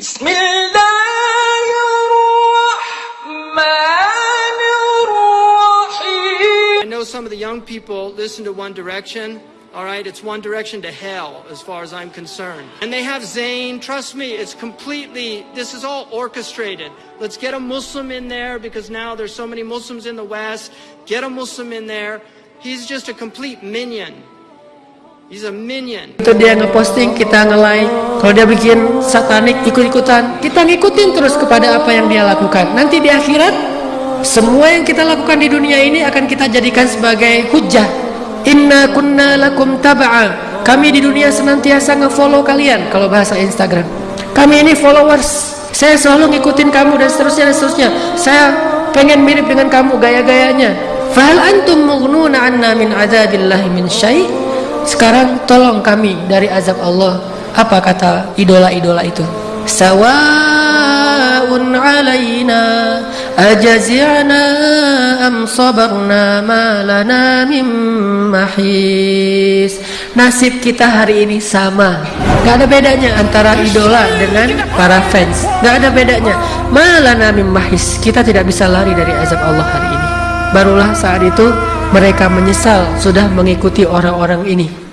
بسم الله الرحمن الرحيم I know some of the young people listen to One Direction. All right, it's One Direction to hell as far as I'm concerned. And they have Zayn. Trust me, it's completely, this is all orchestrated. Let's get a Muslim in there because now there's so many Muslims in the West. Get a Muslim in there. He's just a complete minion. He's a minion. itu dia ngeposting kita nge-like Kalau dia bikin satanik ikut-ikutan kita ngikutin terus kepada apa yang dia lakukan. Nanti di akhirat semua yang kita lakukan di dunia ini akan kita jadikan sebagai hujah inna kunna lakum taba'a kami di dunia senantiasa nge-follow kalian kalau bahasa Instagram. Kami ini followers. Saya selalu ngikutin kamu dan seterusnya dan seterusnya. Saya pengen mirip dengan kamu gaya-gayanya. Fahal antum mughnuna anna min azabillahi min syai' Sekarang tolong kami dari azab Allah. Apa kata idola-idola itu? Sawaun alaina ajazi'na am sabarna ma lana mim mahis. Nasib kita hari ini sama. Gak ada bedanya antara idola dengan para fans. Gak ada bedanya. Ma lana mim mahis. Kita tidak bisa lari dari azab Allah hari ini. Barulah saat itu mereka menyesal sudah mengikuti orang-orang ini